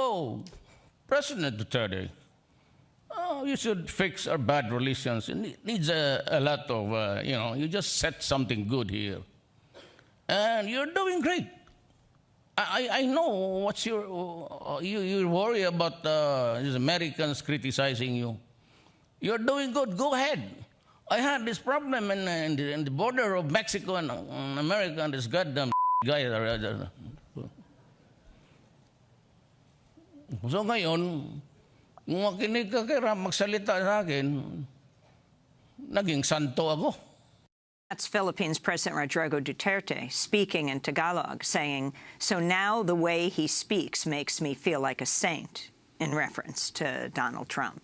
oh, President Duterte, oh, you should fix our bad relations. It needs a, a lot of, uh, you know, you just set something good here. And you're doing great. I, I know what's your, uh, you, you worry about uh, these Americans criticizing you. You're doing good. Go ahead. I had this problem in, in, the, in the border of Mexico and, and America, and this goddamn guy. uh, So ngayon, makinig ka kay Ram magsalita sa akin, naging santo ako. That's Philippines President Rodrigo Duterte speaking in Tagalog, saying, so now the way he speaks makes me feel like a saint, in reference to Donald Trump.